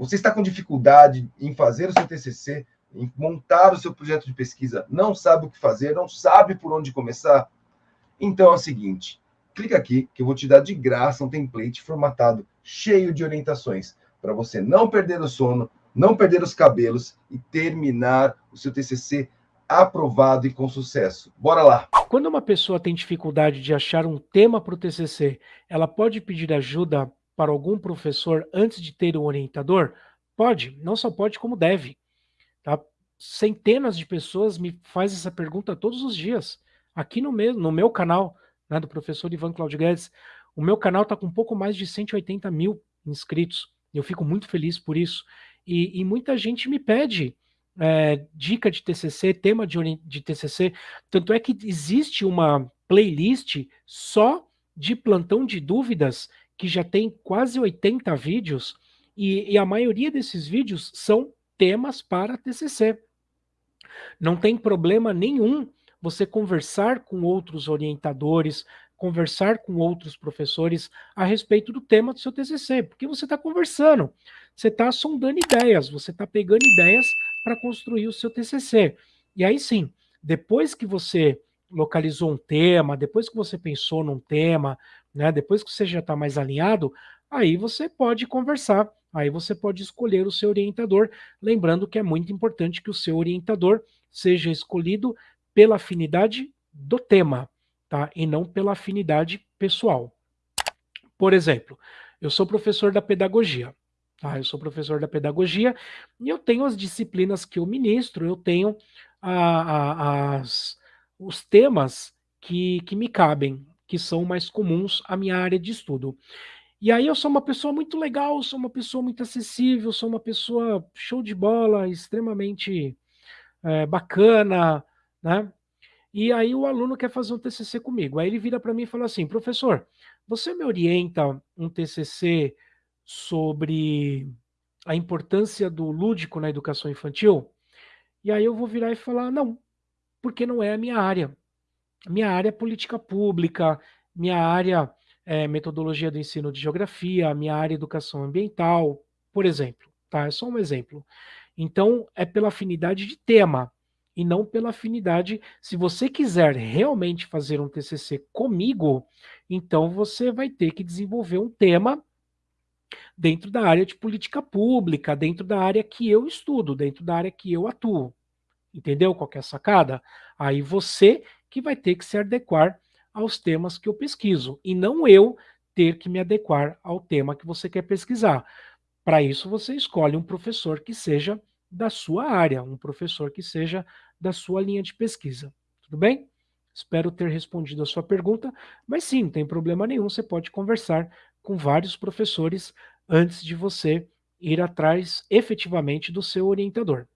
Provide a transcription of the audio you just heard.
Você está com dificuldade em fazer o seu TCC, em montar o seu projeto de pesquisa, não sabe o que fazer, não sabe por onde começar? Então é o seguinte, clica aqui que eu vou te dar de graça um template formatado, cheio de orientações, para você não perder o sono, não perder os cabelos e terminar o seu TCC aprovado e com sucesso. Bora lá! Quando uma pessoa tem dificuldade de achar um tema para o TCC, ela pode pedir ajuda para algum professor antes de ter um orientador? Pode, não só pode como deve. Tá? Centenas de pessoas me fazem essa pergunta todos os dias, aqui no meu, no meu canal, né, do professor Ivan Claudio Guedes. O meu canal está com um pouco mais de 180 mil inscritos. Eu fico muito feliz por isso. E, e muita gente me pede é, dica de TCC, tema de, de TCC. Tanto é que existe uma playlist só de plantão de dúvidas, que já tem quase 80 vídeos, e, e a maioria desses vídeos são temas para TCC. Não tem problema nenhum você conversar com outros orientadores, conversar com outros professores a respeito do tema do seu TCC, porque você está conversando, você está sondando ideias, você está pegando ideias para construir o seu TCC. E aí sim, depois que você localizou um tema, depois que você pensou num tema, né, depois que você já está mais alinhado, aí você pode conversar, aí você pode escolher o seu orientador, lembrando que é muito importante que o seu orientador seja escolhido pela afinidade do tema, tá? E não pela afinidade pessoal. Por exemplo, eu sou professor da pedagogia. Tá? Eu sou professor da pedagogia e eu tenho as disciplinas que eu ministro, eu tenho a, a, as, os temas que, que me cabem, que são mais comuns à minha área de estudo. E aí eu sou uma pessoa muito legal, sou uma pessoa muito acessível, sou uma pessoa show de bola, extremamente é, bacana, né? E aí o aluno quer fazer um TCC comigo. Aí ele vira para mim e fala assim, professor, você me orienta um TCC sobre a importância do lúdico na educação infantil, e aí eu vou virar e falar, não, porque não é a minha área. Minha área é política pública, minha área é metodologia do ensino de geografia, minha área é educação ambiental, por exemplo, tá? É só um exemplo. Então, é pela afinidade de tema e não pela afinidade. Se você quiser realmente fazer um TCC comigo, então você vai ter que desenvolver um tema dentro da área de política pública, dentro da área que eu estudo, dentro da área que eu atuo. Entendeu qual é a sacada? Aí você que vai ter que se adequar aos temas que eu pesquiso, e não eu ter que me adequar ao tema que você quer pesquisar. Para isso, você escolhe um professor que seja da sua área, um professor que seja da sua linha de pesquisa. Tudo bem? Espero ter respondido a sua pergunta, mas sim, não tem problema nenhum, você pode conversar com vários professores antes de você ir atrás efetivamente do seu orientador.